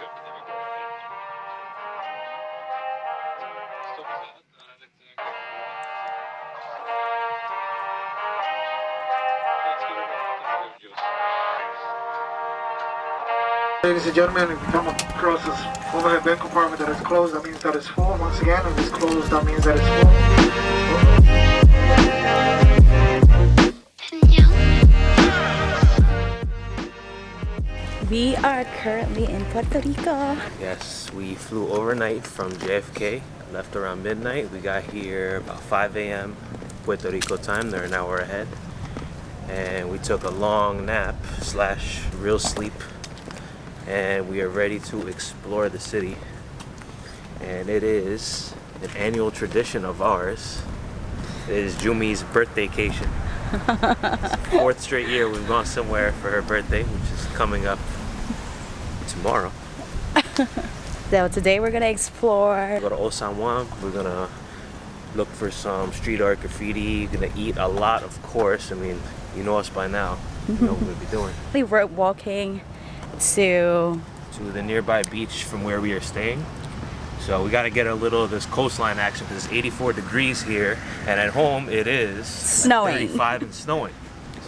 just. Ladies and gentlemen, if you come across this overhead bin compartment that is closed, that means that it's full. Once again, if it's closed, that means that it's full. We are currently in Puerto Rico. Yes, we flew overnight from JFK, left around midnight. We got here about 5 a.m. Puerto Rico time, they're an hour ahead. And we took a long nap slash real sleep. And we are ready to explore the city. And it is an annual tradition of ours. It is Jumi's birthdaycation. Fourth straight year we've gone somewhere for her birthday, which is coming up tomorrow. So today we're gonna explore. go to Old San Juan. We're gonna look for some street art graffiti. Gonna eat a lot, of course. I mean, you know us by now. You know what we'll be doing. We're walking to To the nearby beach from where we are staying. So we gotta get a little of this coastline action because it's 84 degrees here, and at home it is Snowing. 35 and snowing.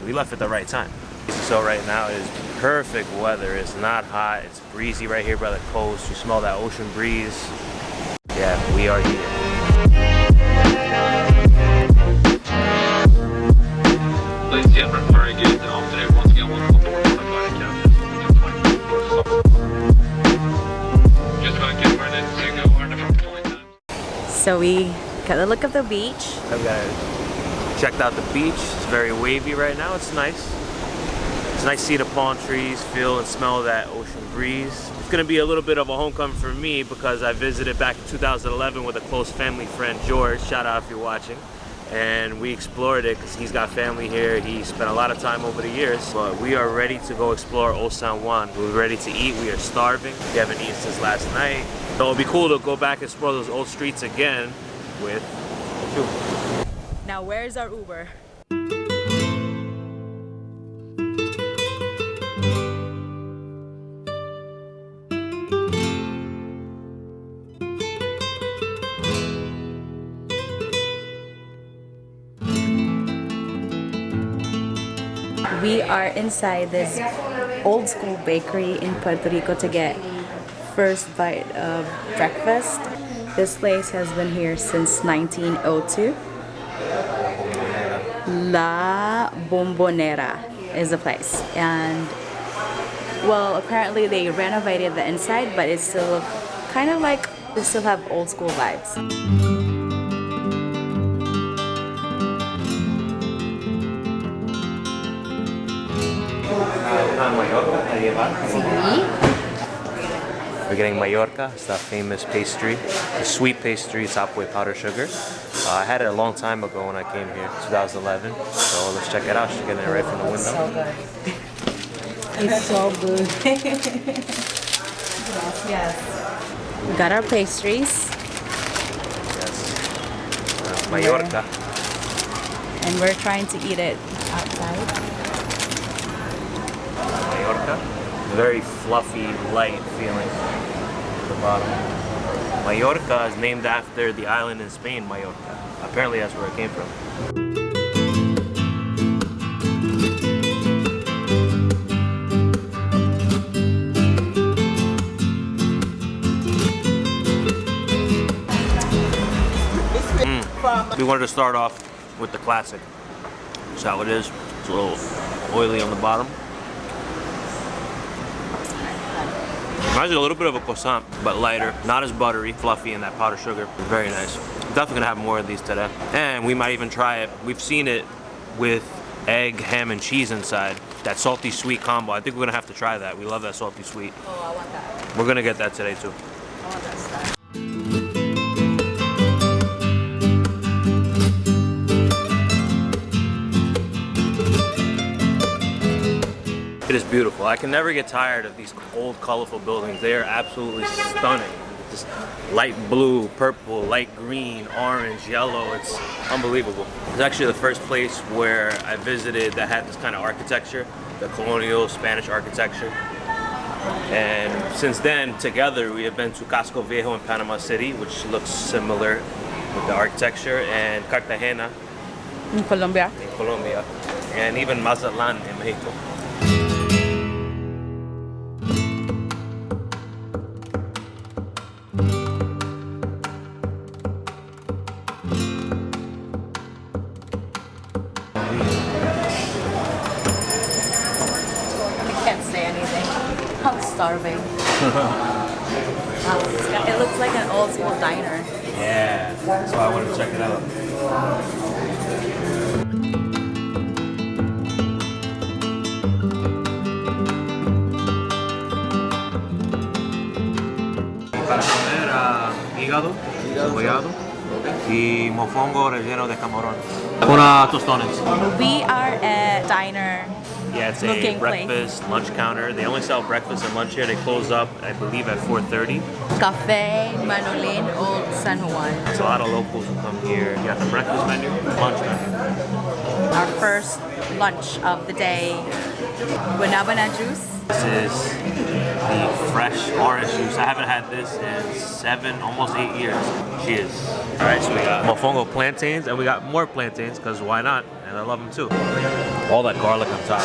So we left at the right time. So right now is perfect weather. It's not hot. It's breezy right here by the coast. You smell that ocean breeze. Yeah, we are here. Ladies and gentlemen, very good afternoon. Once again, welcome aboard the Flight Just gonna get ready to go on the front flight so we got a look of the beach. I've got checked out the beach. It's very wavy right now. It's nice. Nice to see the palm trees, feel and smell that ocean breeze. It's gonna be a little bit of a homecoming for me because I visited back in 2011 with a close family friend, George. Shout out if you're watching. And we explored it because he's got family here. He spent a lot of time over the years. But we are ready to go explore Old San Juan. We're ready to eat. We are starving. We haven't eaten since last night. So it'll be cool to go back and explore those old streets again with you. Now where's our Uber? We are inside this old school bakery in Puerto Rico to get first bite of breakfast. This place has been here since 1902. La Bombonera is the place. And well, apparently they renovated the inside, but it's still kind of like they still have old school vibes. We're getting Mallorca, it's that famous pastry, the sweet pastry topped with powdered sugar. Uh, I had it a long time ago when I came here, 2011. So let's check it out. She's getting it right from the window. It's so good. yes. We got our pastries Yes. Uh, Mallorca. and we're trying to eat it outside. Mallorca. Very fluffy, light feeling at the bottom. Mallorca is named after the island in Spain, Mallorca. Apparently that's where it came from. Mm. We wanted to start off with the classic. That's how it is. It's a little oily on the bottom. Reminds me a little bit of a croissant, but lighter, not as buttery, fluffy, and that powdered sugar. Very nice. Definitely gonna have more of these today. And we might even try it. We've seen it with egg, ham, and cheese inside. That salty sweet combo. I think we're gonna have to try that. We love that salty sweet. Oh, I want that. We're gonna get that today too. Beautiful. I can never get tired of these old, colorful buildings. They are absolutely stunning. Just light blue, purple, light green, orange, yellow. It's unbelievable. It's actually the first place where I visited that had this kind of architecture, the colonial Spanish architecture. And since then, together, we have been to Casco Viejo in Panama City, which looks similar with the architecture, and Cartagena In Colombia. in Colombia, and even Mazatlan in Mexico. Starving. Wow, it's got- it looks like an old school diner. Yeah, that's why I wanted to check it out. Para comer ah, hígado, cebollado y mofongo relleno de camarón. Una tostones. We are at diner. Yeah, it's Looking a place. breakfast lunch counter. They only sell breakfast and lunch here. They close up, I believe, at 4:30. Cafe Manolin Old San Juan. There's a lot of locals who come here. You got the breakfast menu, lunch menu. Our first lunch of the day. Guanabana juice. This is the fresh orange juice. I haven't had this in seven, almost eight years. Cheers. All right, so we got mofongo plantains, and we got more plantains because why not? And I love them too. All that garlic on top.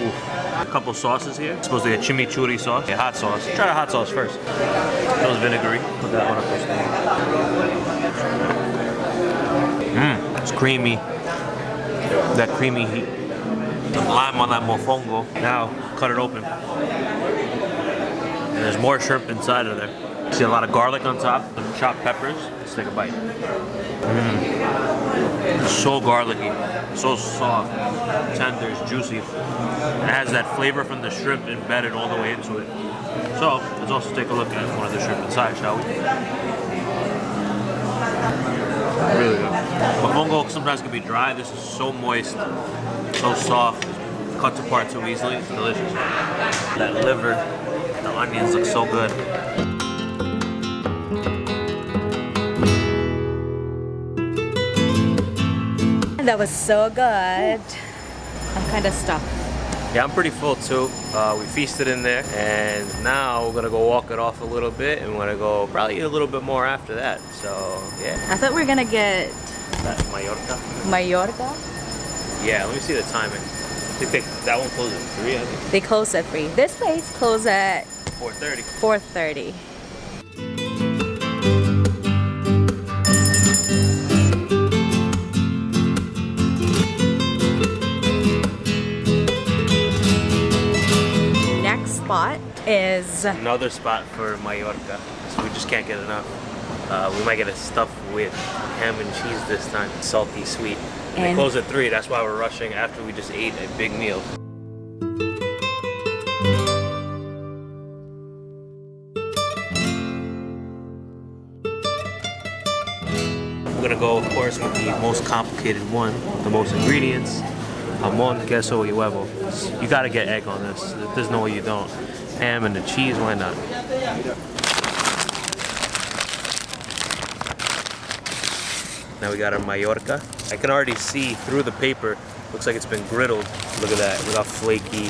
Oof. A couple sauces here. It's supposed to be a chimichurri sauce, a hot sauce. Try the hot sauce first. Smells vinegary. Put that one up. Mmm, it's creamy. That creamy heat. The lime on that mofongo. Now, cut it open. And there's more shrimp inside of there. See a lot of garlic on top, some chopped peppers. Let's take a bite. Mmm. So garlicky, so soft, tender, it's juicy. It has that flavor from the shrimp embedded all the way into it. So, let's also take a look at one of the shrimp inside, shall we? Really good. Mofongo sometimes can be dry. This is so moist, so soft, cuts apart so easily. It's delicious. That liver, the onions look so good. That was so good. I'm kind of stuffed. Yeah, I'm pretty full too. Uh, we feasted in there, and now we're gonna go walk it off a little bit, and we're gonna go probably eat a little bit more after that. So yeah, I thought we were gonna get that's Mallorca. Mallorca. Yeah, let me see the timing. I think they, that one closes at three. I think They close at 3. This place closes at 4:30. 4.30. spot is Another spot for Mallorca. So we just can't get enough. Uh, we might get a stuff with ham and cheese this time. Salty, sweet. And they And- close at three. That's why we're rushing after we just ate a big meal. We're gonna go, of course, with the most complicated one, the most ingredients. Jamon, queso, y huevo. You gotta get egg on this. There's no way you don't. Ham and the cheese, why not? Now we got our Mallorca. I can already see through the paper. Looks like it's been griddled. Look at that, look how flaky.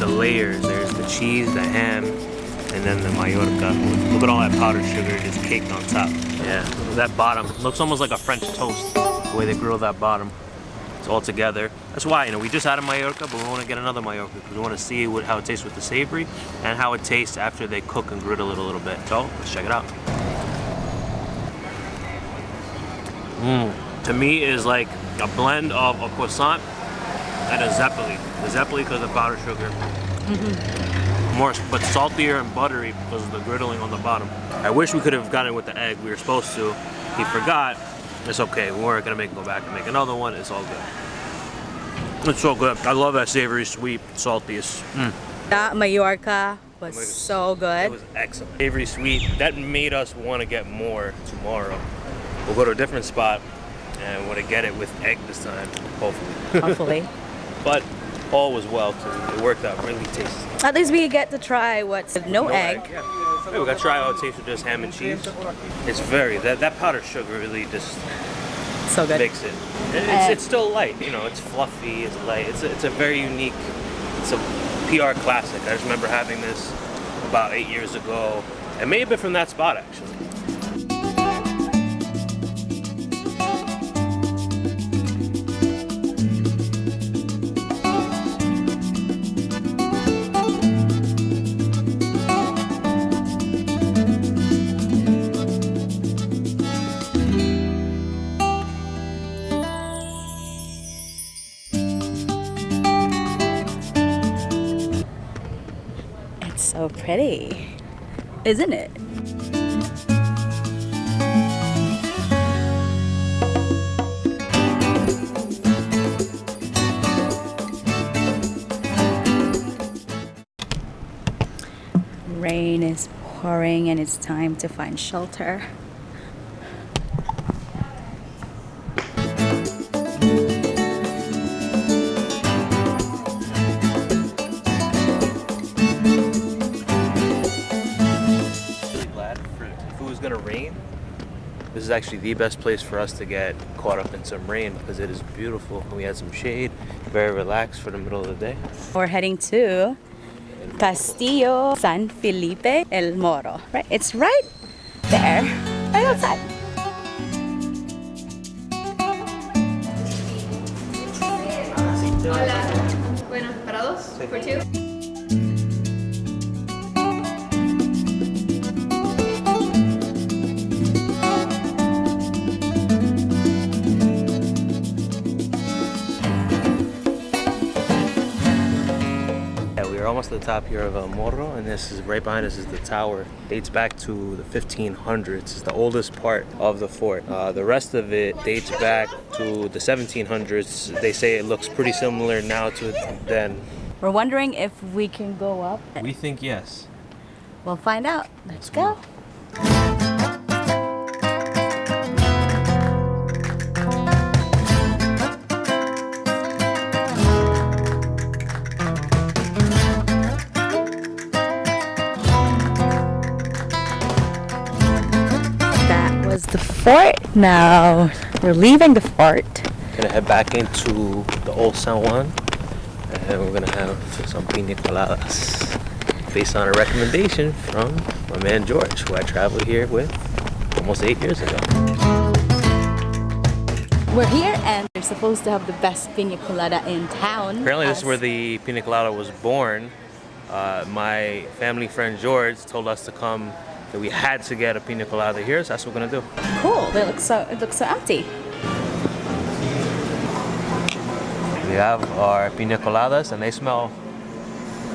The layers, there's the cheese, the ham, and then the Mallorca. Look at all that powdered sugar just caked on top. Yeah, that bottom. Looks almost like a French toast, the way they grill that bottom. It's all together. That's why, you know, we just had a Mallorca, but we want to get another Mallorca because we want to see what, how it tastes with the savory and how it tastes after they cook and griddle it a little bit. So, let's check it out. Mmm. To me, it is like a blend of a croissant and a zeppole. The zeppole because of powdered sugar. Mm-hmm. More, but saltier and buttery because of the griddling on the bottom. I wish we could have gotten it with the egg. We were supposed to. He forgot. It's okay. We weren't gonna make him go back and make another one. It's all good. It's so good. I love that savory, sweet, salty. Mm, that Mallorca was Mallorca. so good. it was excellent. Savory, sweet. That made us want to get more tomorrow. We'll go to a different spot and want to get it with egg this time, hopefully. Hopefully. But all was well too. It worked out really tasty. At least we get to try what's no, egg. Yeah. Hey, we got to try how taste with just ham and cheese. It's very that that powdered sugar really just So good. makes it. It's, it's still light, you know, it's fluffy, it's light. It's a, it's a very unique, it's a PR classic. I just remember having this about eight years ago. It may have been from that spot actually. So pretty, isn't it? Rain is pouring and it's time to find shelter. Actually the best place for us to get caught up in some rain because it is beautiful. We had some shade, very relaxed for the middle of the day. We're heading to Castillo San Felipe El Morro. Right? It's right there, right outside. Bueno, para dos, for two. Yeah, we are almost at the top here of El Morro, and this is right behind us is the tower. Dates back to the 1500s. It's the oldest part of the fort. Uh, the rest of it dates back to the 1700s. They say it looks pretty similar now to then. We're wondering if we can go up. We think yes. We'll find out. Let's go. Fort. Now we're leaving the fort. Gonna head back into the old San Juan, and we're gonna have some pina coladas based on a recommendation from my man George, who I traveled here with almost eight years ago. We're here and they're supposed to have the best pina colada in town. Apparently, this is where the pina colada was born. Uh, my family friend George told us to come. That we had to get a pina colada here, so that's what we're gonna do. Cool. They look so it looks so empty. We have our pina coladas, and they smell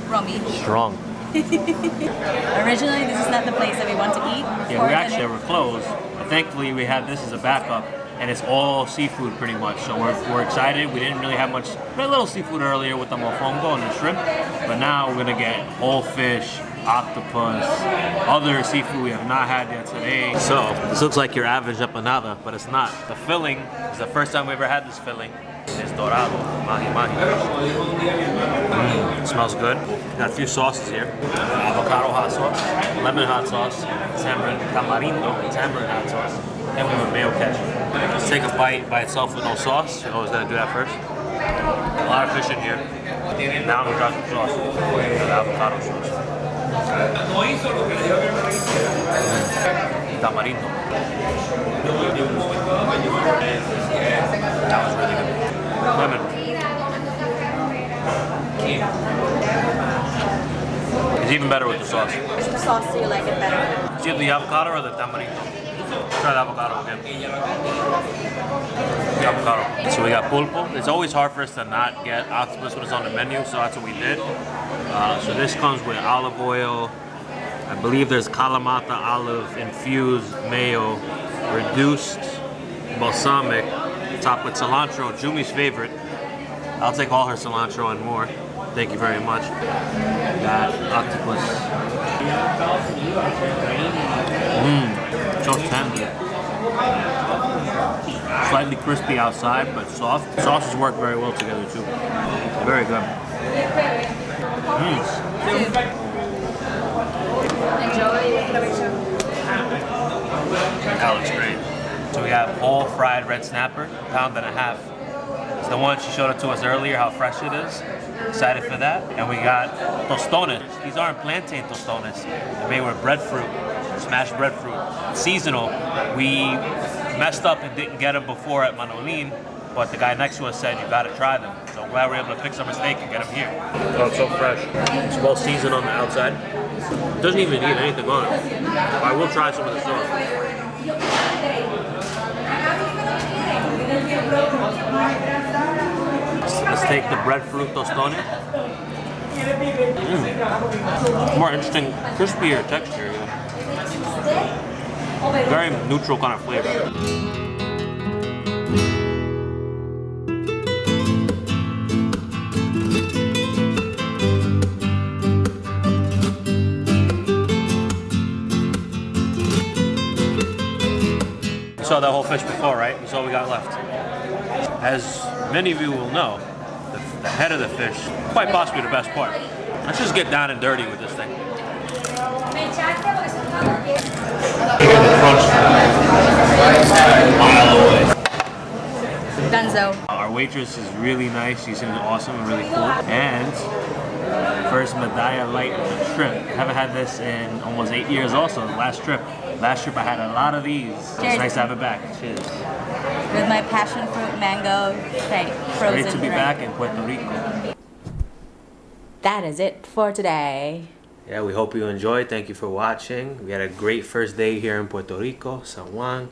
Rummy. strong. Originally, this is not the place that we want to eat. Yeah, we actually were closed. But thankfully, we had this as a backup, and it's all seafood pretty much. So we're, we're excited. We didn't really have much, we had a little seafood earlier with the mofongo and the shrimp, but now we're gonna get whole fish, octopus, other seafood we have not had yet today. So this looks like your average empanada, but it's not. The filling is the first time we ever had this filling. It's dorado, mahi mahi. Mm, smells good. Got a few sauces here. Avocado hot sauce, lemon hot sauce, tamarind, tamarindo, tamarind hot sauce, and we have a mayo ketchup. Let's take a bite by itself with no sauce. You always gotta do that first. A lot of fish in here. Now we got some sauce. The avocado sauce. Tamarindo. That was really good. Lemon. It's even better with the sauce. Which sauce do you like it better? It's either the avocado or the tamarindo. Try the avocado again. The avocado. So we got pulpo. It's always hard for us to not get octopus when it's on the menu, so that's what we did. Uh, so this comes with olive oil. I believe there's Kalamata olive infused mayo, reduced balsamic, topped with cilantro, Jumi's favorite. I'll take all her cilantro and more. Thank you very much. Got octopus. Mmm, so tender. Slightly crispy outside, but soft. Sauces work very well together too. Very good. Mm. That looks great. So we have whole fried red snapper, pound and a half. It's the one she showed it to us earlier, how fresh it is. Excited for that. And we got tostones. These aren't plantain tostones. They're made with breadfruit, smashed breadfruit. Seasonal. We messed up and didn't get them before at Manolin, but the guy next to us said you gotta try them. So I'm glad we're able to fix our mistake and get them here. Oh, it's so fresh. It's well seasoned on the outside. It doesn't even need anything on it. I will try some of the sauce. Let's take the breadfruit tostone. Mm. More interesting, crispier texture. Yeah. Very neutral kind of flavor. Saw that whole fish before, right? That's all we got left. As many of you will know, the, the head of the fish, quite possibly the best part. Let's just get down and dirty with this thing. Dunzo. Our waitress is really nice. She seems awesome and really cool. And first Medalla light trip. Haven't had this in almost eight years also, last trip. Last trip I had a lot of these. It's nice to have it back. Cheers. With my passion fruit mango shake, frozen Great to be drink. back in Puerto Rico. That is it for today. Yeah, we hope you enjoyed. Thank you for watching. We had a great first day here in Puerto Rico, San Juan.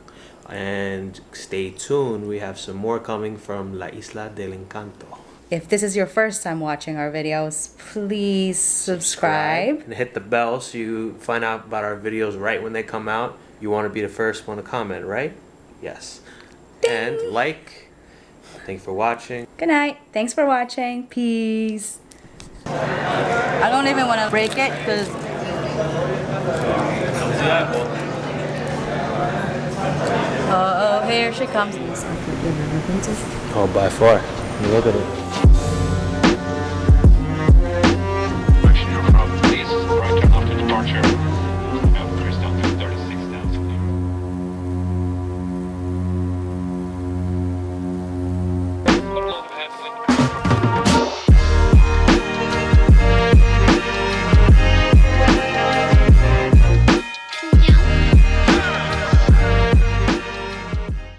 And stay tuned. We have some more coming from La Isla del Encanto. If this is your first time watching our videos, please subscribe. and hit the bell so you find out about our videos right when they come out. You want to be the first one to comment, right? Yes. Ding. And like. Thank you for watching. Good night. Thanks for watching. Peace. I don't even want to break it because uh oh, here she comes. Oh, by far. Look at it.